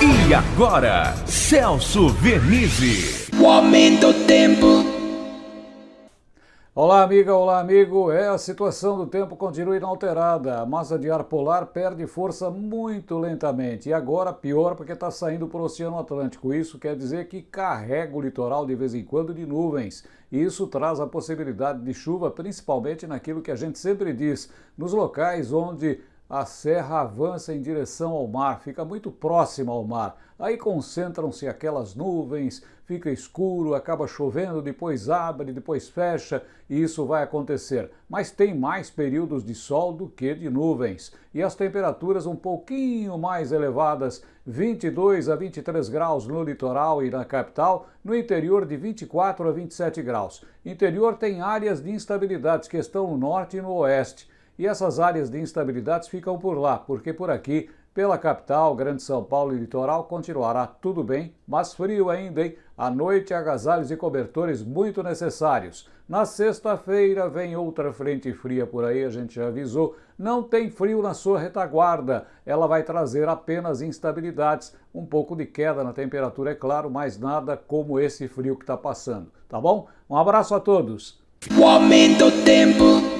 E agora, Celso Vernizzi. O aumento do tempo. Olá, amiga, olá, amigo. É, a situação do tempo continua inalterada. A massa de ar polar perde força muito lentamente. E agora, pior, porque está saindo para o Oceano Atlântico. Isso quer dizer que carrega o litoral de vez em quando de nuvens. E isso traz a possibilidade de chuva, principalmente naquilo que a gente sempre diz, nos locais onde a serra avança em direção ao mar, fica muito próxima ao mar. Aí concentram-se aquelas nuvens, fica escuro, acaba chovendo, depois abre, depois fecha, e isso vai acontecer. Mas tem mais períodos de sol do que de nuvens. E as temperaturas um pouquinho mais elevadas, 22 a 23 graus no litoral e na capital, no interior de 24 a 27 graus. Interior tem áreas de instabilidades que estão no norte e no oeste e essas áreas de instabilidades ficam por lá, porque por aqui, pela capital, Grande São Paulo e litoral, continuará tudo bem, mas frio ainda, hein? À noite, agasalhos e cobertores muito necessários. Na sexta-feira vem outra frente fria por aí, a gente já avisou. Não tem frio na sua retaguarda, ela vai trazer apenas instabilidades, um pouco de queda na temperatura, é claro, mas nada como esse frio que está passando, tá bom? Um abraço a todos. O aumento do tempo.